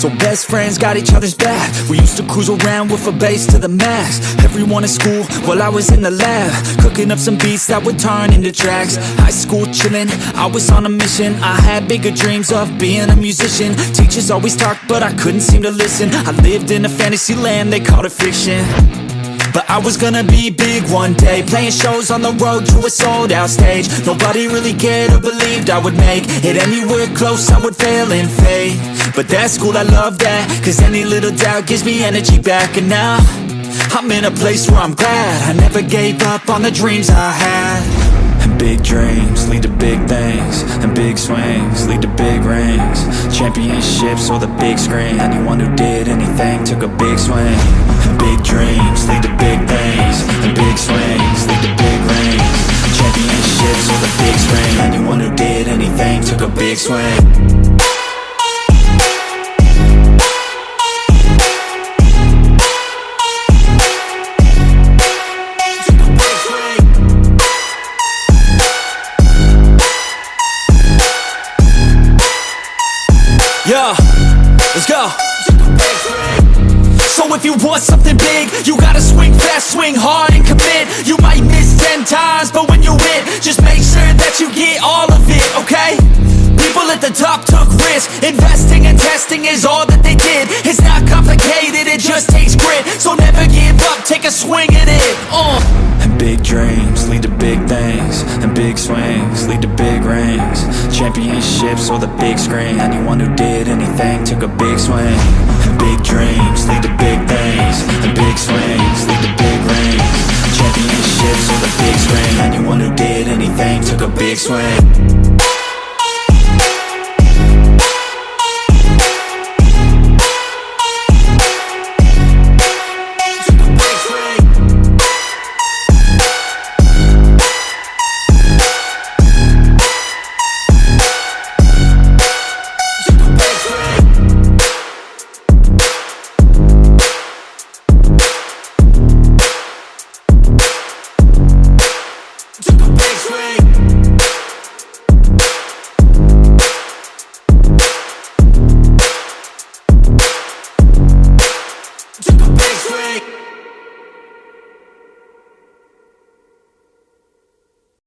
So best friends got each other's back. We used to cruise around with a bass to the max. Everyone in school, while I was in the lab. Cooking up some beats that would turn into tracks. High school chillin', I was on a mission. I had bigger dreams of being a musician. Teachers always talked, but I couldn't seem to listen. I lived in a fantasy land, they called it fiction but I was gonna be big one day Playing shows on the road to a sold out stage. Nobody really cared or believed I would make It anywhere close I would fail and fade But that's cool, I love that Cause any little doubt gives me energy back. And now I'm in a place where I'm glad I never gave up on the dreams I had. And big dreams lead to big things And big swings lead to big rings. Championships or the big screen Anyone who did anything took a big swing took a big swing Yeah, let's go. So if you want something big, you gotta swing fast, swing hard It's not complicated, it just takes grit, so never give up, take a swing at it, uh. And big dreams lead to big things And big swings lead to big rings. Championships or the big screen. Anyone who did anything took a big swing. And big dreams lead to big things And big swings lead to big rings. Championships or the big screen. Anyone who did anything took a big swing next week.